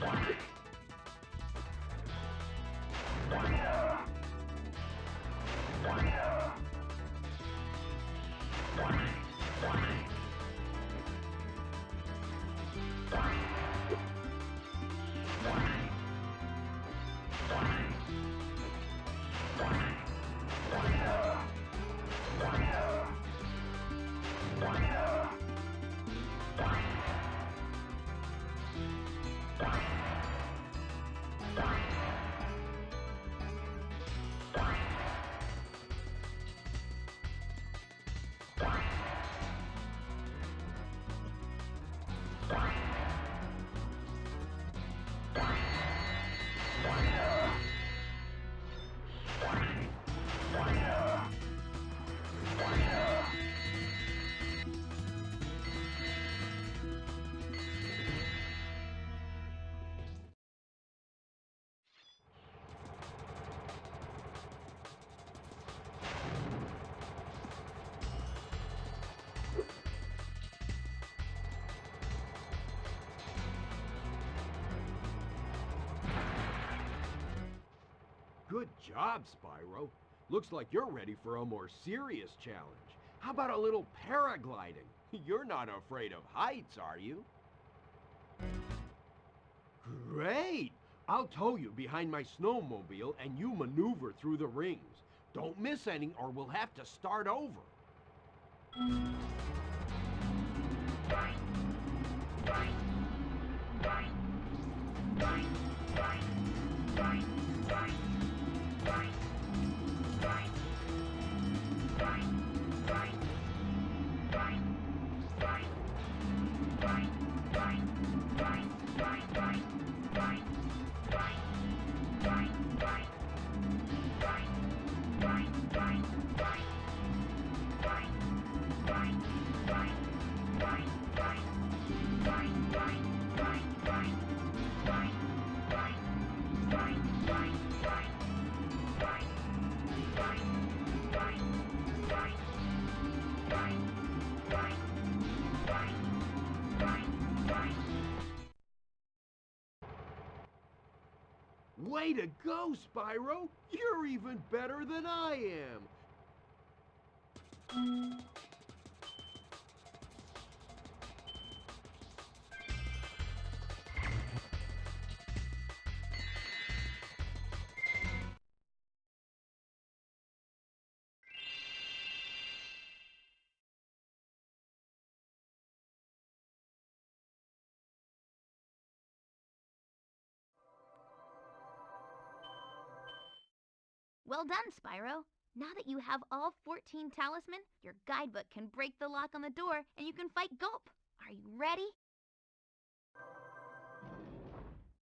Bye. Job, Spyro. Looks like you're ready for a more serious challenge. How about a little paragliding? You're not afraid of heights, are you? Great! I'll tow you behind my snowmobile and you maneuver through the rings. Don't miss any or we'll have to start over. Way to go, Spyro! You're even better than I am! Well done, Spyro. Now that you have all 14 talisman, your guidebook can break the lock on the door and you can fight Gulp. Are you ready?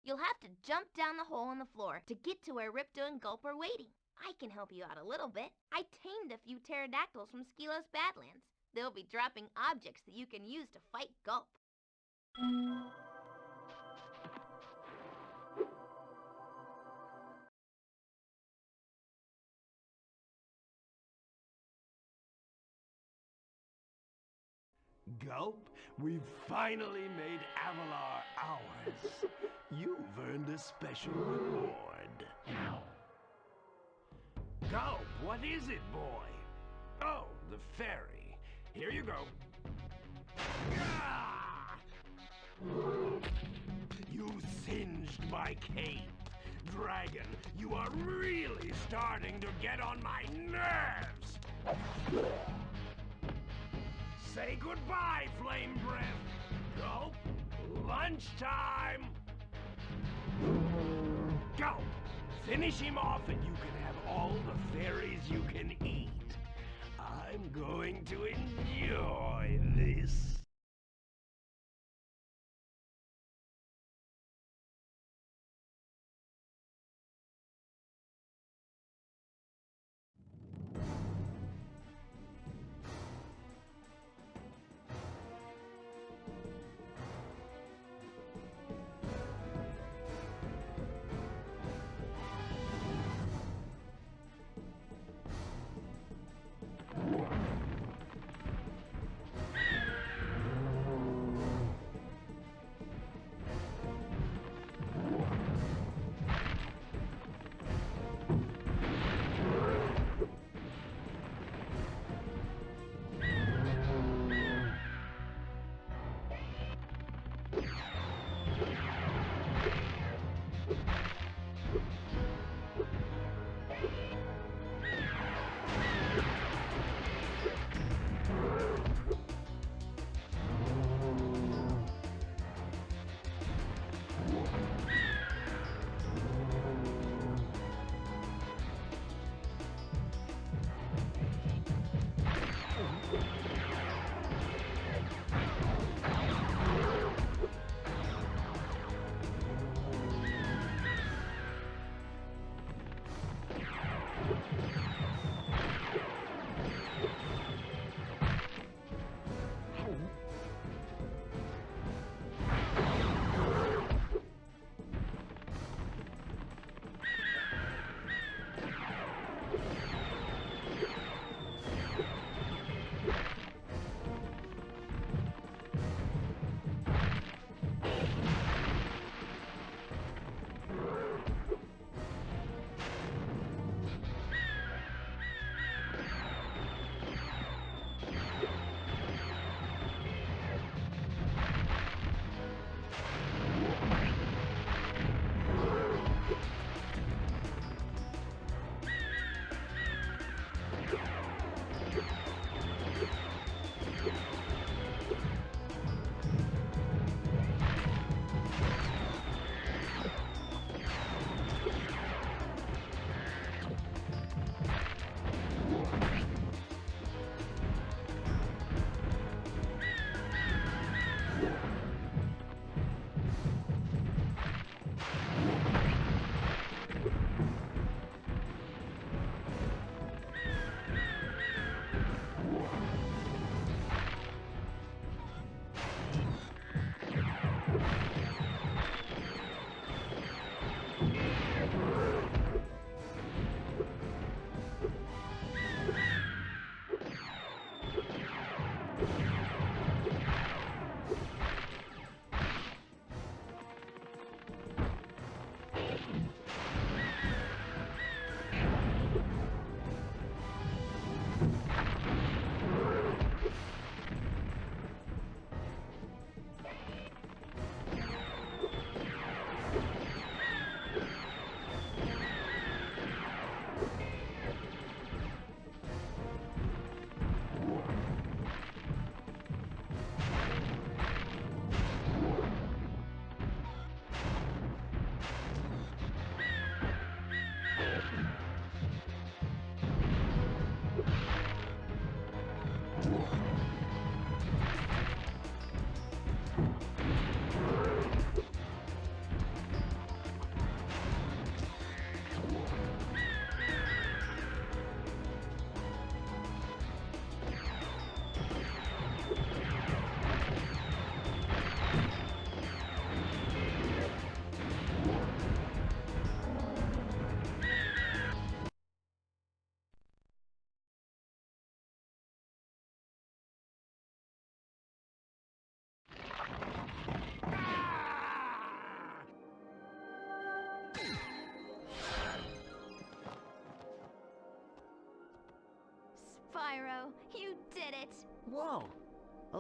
You'll have to jump down the hole in the floor to get to where Ripto and Gulp are waiting. I can help you out a little bit. I tamed a few pterodactyls from Skelos Badlands. They'll be dropping objects that you can use to fight Gulp. Gulp, we've finally made Avalar ours. You've earned a special reward. Gulp, what is it, boy? Oh, the fairy. Here you go. You singed my cape. Dragon, you are really starting to get on my nerves. Say goodbye, Flame Breath. Go. Lunchtime. Go. Finish him off and you can have all the fairies you can eat. I'm going to enjoy this.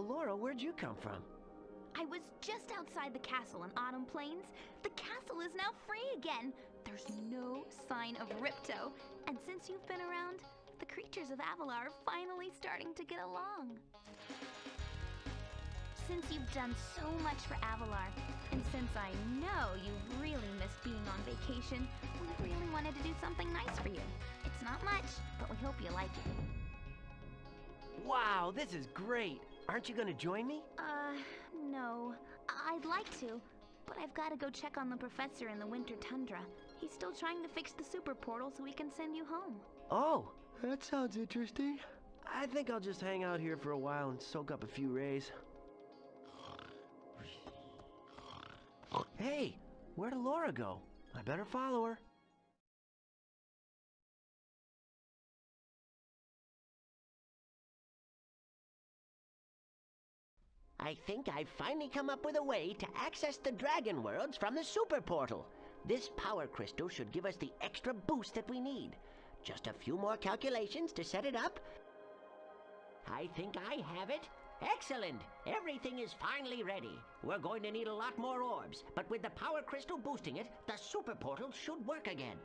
Elora, where'd you come from? I was just outside the castle in Autumn Plains. The castle is now free again. There's no sign of Ripto. And since you've been around, the creatures of Avalar are finally starting to get along. Since you've done so much for Avalar, and since I know you've really missed being on vacation, we really wanted to do something nice for you. It's not much, but we hope you like it. Wow, this is great! Aren't you gonna join me? Uh, no. I'd like to, but I've got to go check on the professor in the winter tundra. He's still trying to fix the super portal so we can send you home. Oh, that sounds interesting. I think I'll just hang out here for a while and soak up a few rays. Hey, where'd Elora go? I better follow her. I think I've finally come up with a way to access the Dragon Worlds from the Super Portal. This power crystal should give us the extra boost that we need. Just a few more calculations to set it up. I think I have it. Excellent! Everything is finally ready. We're going to need a lot more orbs, but with the power crystal boosting it, the Super Portal should work again.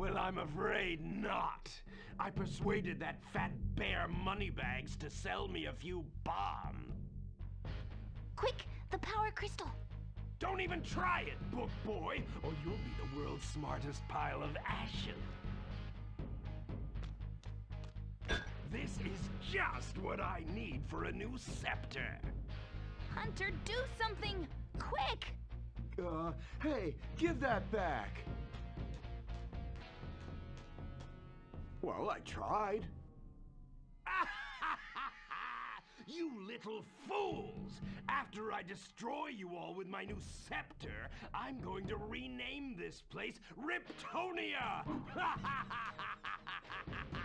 Well, I'm afraid not. I persuaded that fat bear Moneybags to sell me a few bombs. Quick, the power crystal. Don't even try it, book boy, or you'll be the world's smartest pile of ashes. This is just what I need for a new scepter. Hunter, do something! Quick! Uh, hey, give that back. Well, I tried. you little fools! After I destroy you all with my new scepter, I'm going to rename this place Riptonia!